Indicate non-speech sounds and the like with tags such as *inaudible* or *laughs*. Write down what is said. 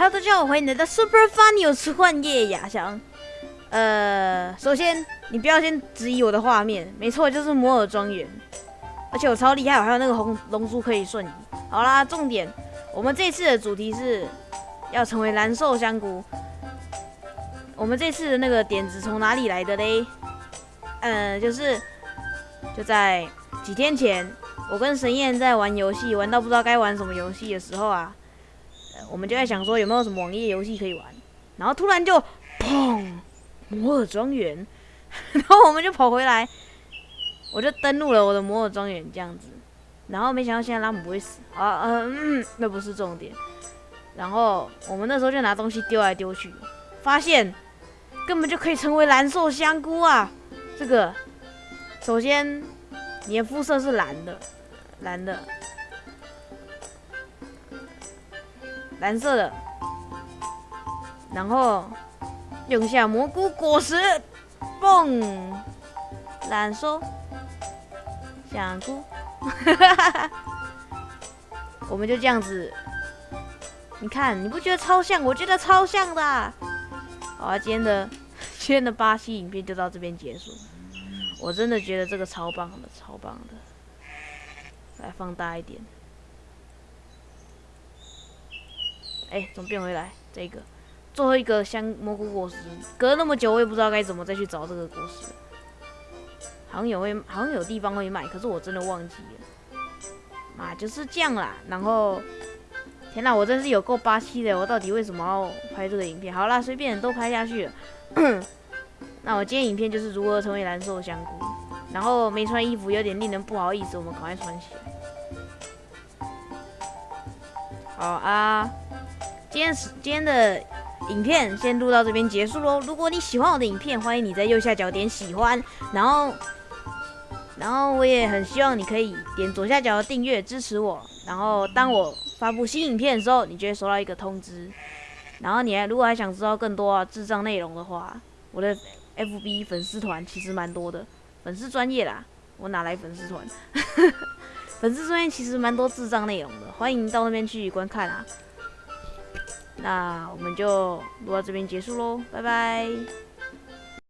Hello，大家好，欢迎来到 Super Funny 有吃幻夜雅香。呃，首先你不要先质疑我的画面，没错，就是摩尔庄园，而且我超厉害，我还有那个红龙珠可以瞬移。好啦，重点，我们这次的主题是要成为蓝瘦香菇。我们这次的那个点子从哪里来的嘞？呃，就是就在几天前，我跟神燕在玩游戏，玩到不知道该玩什么游戏的时候啊，我们就在想说有没有什么网页游戏可以玩，然后突然就砰，摩尔庄园，*laughs* 然后我们就跑回来，我就登录了我的摩尔庄园这样子，然后没想到现在拉姆不会死啊，嗯，那不是重点，然后我们那时候就拿东西丢来丢去，发现根本就可以成为蓝瘦香菇啊！这个。首先你的肤色是蓝的，蓝的，蓝色的，然后用下蘑菇果实，嘣，蓝瘦香菇，*laughs* 我们就这样子，你看你不觉得超像？我觉得超像的。好啊，今天的 *laughs* 今天的巴西影片就到这边结束。我真的觉得这个超棒的，超棒的。来放大一点。哎，怎么变回来？这个最后一个香蘑菇果实，隔那么久，我也不知道该怎么再去找这个果实。好像有会，好像有地方会卖，可是我真的忘记了。啊，就是这样啦。然后，天哪，我真是有够霸气的！我到底为什么要拍这个影片？好啦，随便都拍下去了。*clears throat* 那我今天影片就是如何成为蓝瘦香菇，然后没穿衣服有点令人不好意思，我们赶快穿起。好啊，今天是今天的影片先录到这边结束喽。如果你喜欢我的影片，欢迎你在右下角点喜欢，然后然后我也很希望你可以点左下角的订阅支持我，然后当我发布新影片的时候，你就会收到一个通知。然后你还如果还想知道更多啊智障内容的话，我的。F B 粉丝团其实蛮多的，粉丝专业啦，我哪来粉丝团？*laughs* 粉丝专业其实蛮多智障内容的，欢迎到那边去观看啊。那我们就录到这边结束喽，拜拜。